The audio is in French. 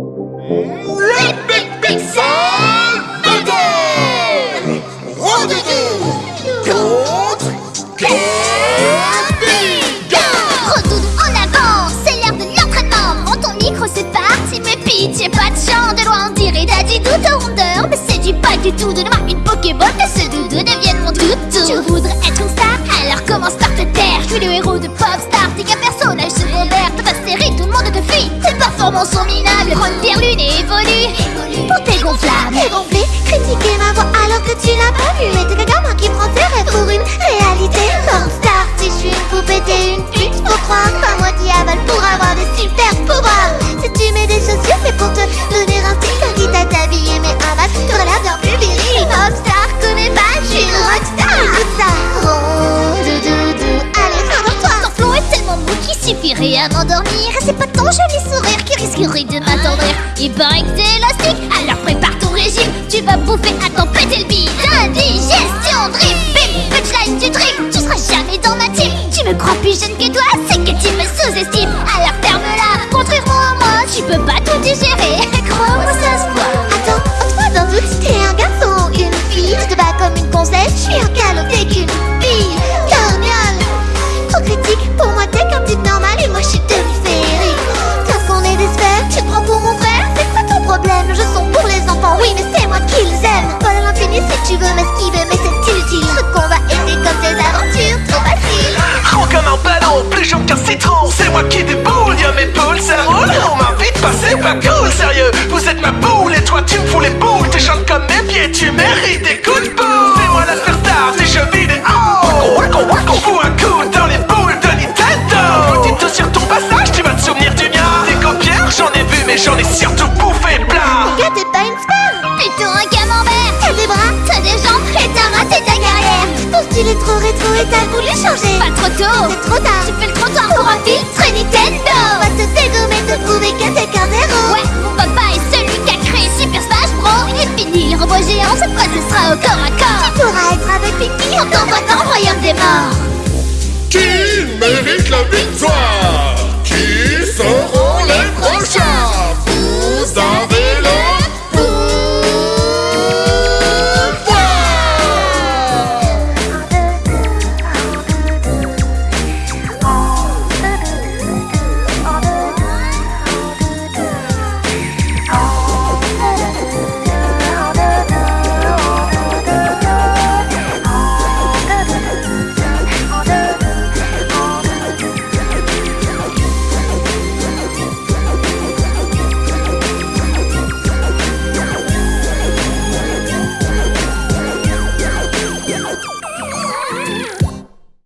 Le Big Pixel Battle Rendez-vous contre Camping Retourne en avant, c'est l'heure de l'entraînement. Prends ton micro, c'est parti, mais pitié, pas de chant De loin. On dirait Daddy Doudou rondeur Mais c'est du pas du tout, de moi une Pokéball Que ce doudou devienne mon toutou Tu voudrais être une star, alors commence par te taire. Je suis le héros de Popstar, t'es qu'un personnage secondaire. Dans ta série, tout le monde te fuit, tes performances sont minables Prends une pierre lune et évolue, pour tes gonflables T'es gonflé, critiquer ma voix alors que tu l'as pas vu. Mais t'es qu'un gamin qui prend tes rêves pour une réalité. Popstar, si je suis une poupée, t'es une pute. Faut croire, pas moi qui avale pour avoir des super pouvoirs. Si tu mets des chaussures, c'est pour te donner un style Car quitte à t'habiller mais un masque, t'auras l'air bien plus viril Popstar, connais pas, je suis une rockstar Écoute ça, ronde, doudou, allez, ferme-toi Ton flow est tellement mou qu'il suffirait à m'endormir. C'est pas de Il paraît que t'es élastique, alors prépare ton régime Tu vas bouffer à tu veux m'esquiver mais c'est inutile Ce qu'on va aimer comme des aventures trop faciles Rond comme un ballon, plus jaune qu'un citron. C'est moi qui déboule, y'a mes poules, ça roule. On m'invite pas, c'est pas cool, sérieux. Vous êtes ma boule et toi tu me fous les boules. T'es chante comme mes pieds, tu mérites des coups de boule C'est moi la star des jeux vidéo. Wacko, fous un coup dans les boules de Nintendo. Petite sur ton passage, tu vas te souvenir du mien. Des copières, j'en ai vu mais j'en ai surtout bouffé plein. Gars t'es pas une star. Plutôt un style est trop rétro et t'as voulu changer. Pas trop tôt. C'est trop tard